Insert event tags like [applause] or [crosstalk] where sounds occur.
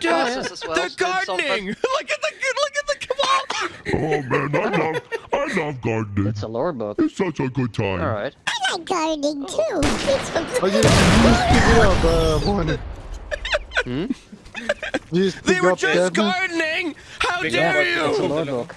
do as well, They're gardening. [laughs] look at the look at the come on. Oh man, I love, I love gardening. It's a lore book. It's such a good time. All right. I like gardening too. Oh. It's Oh, you, you just pick it up, uh, one. Hmm? You just They were up just gardening. How Big dare up. It's a you? lore book.